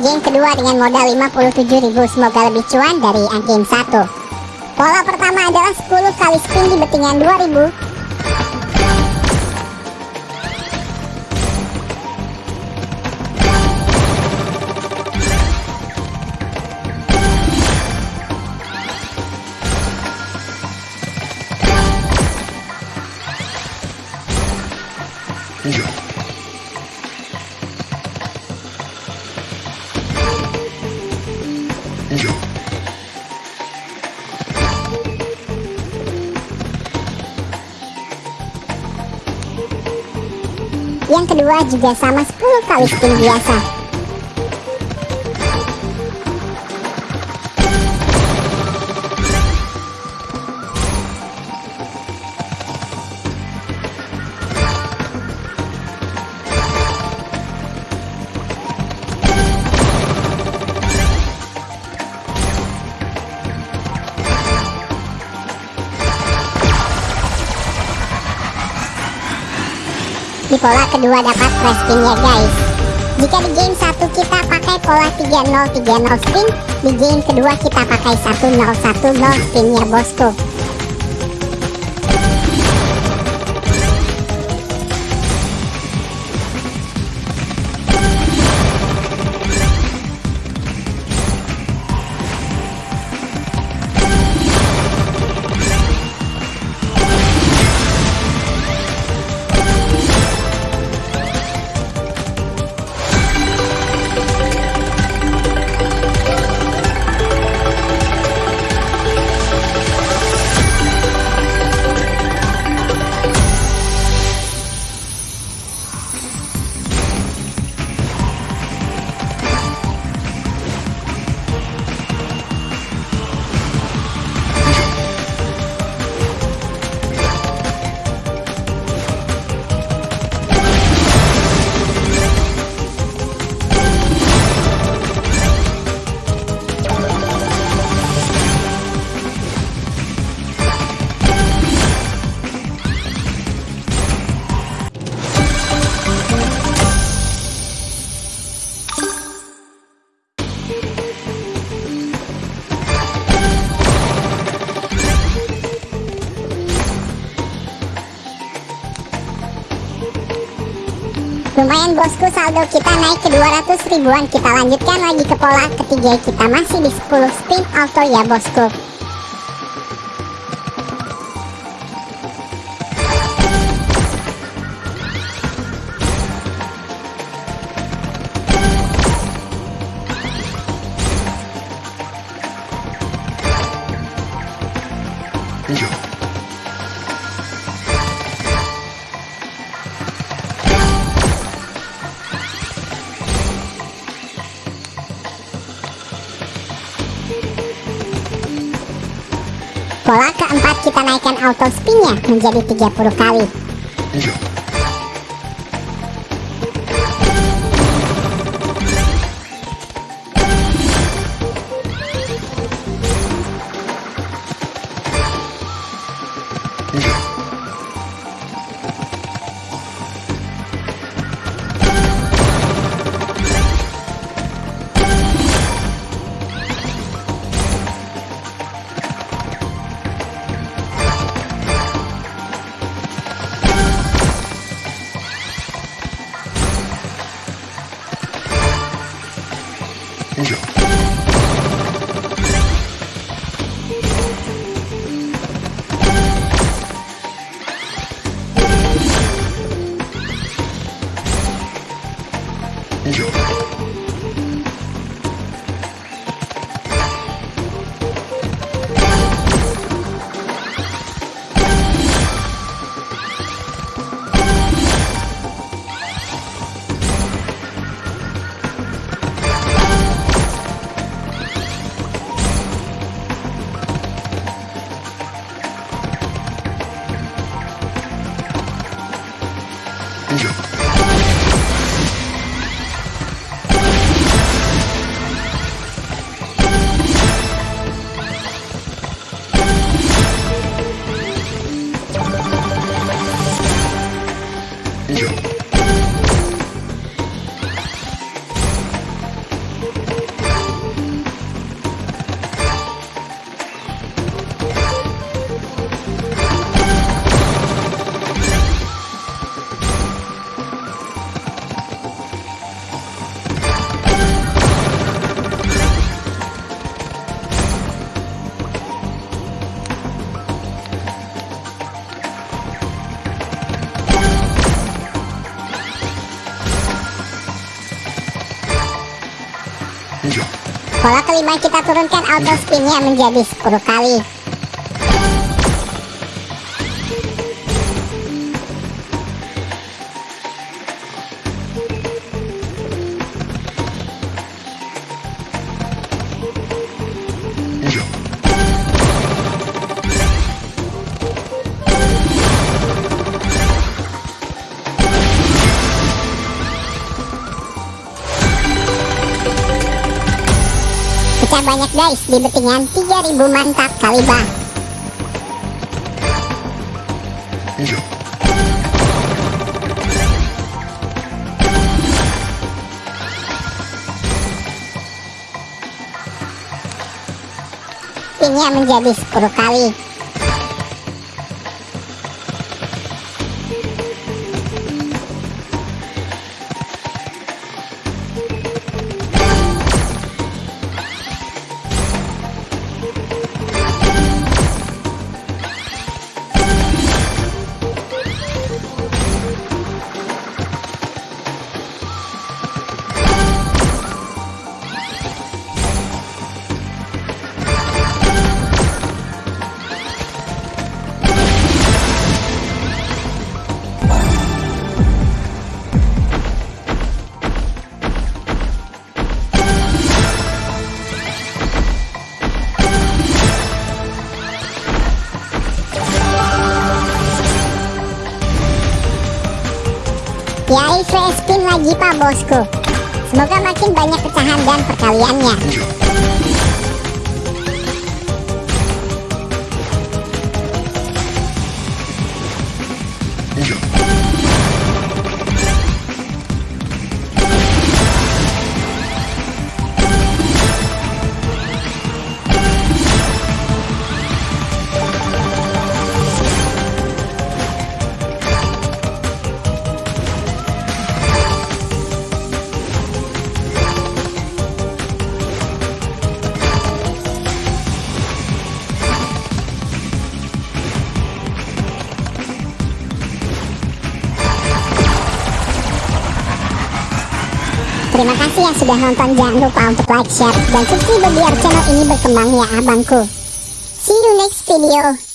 game kedua dengan modal 57.000 semoga lebih cuan dari game 1 Pola pertama adalah 10 kali spin di bettingan 2000 Yang kedua juga sama 10 kali spin biasa di pola kedua dapat fresh spin ya guys. Jika di game 1 kita pakai pola 3030 spin di game kedua kita pakai 1010 spin ya bosku Lumayan bosku saldo kita naik ke 200 ribuan. Kita lanjutkan lagi ke pola ketiga Kita. Masih di 10 spin auto ya bosku Pola keempat kita naikkan auto spinnya menjadi 30 kali. 以上。以上。Pola kelima kita turunkan auto spinnya menjadi 10 kali. Pecah banyak guys di betingan 3000 mantap kali bang. Spinnya menjadi 10 kali. Yai free spin lagi pak bosku. Semoga makin banyak pecahan dan perkaliannya Terima kasih yang sudah nonton. Jangan lupa untuk like, share, dan subscribe biar channel ini berkembang ya abangku. See you next video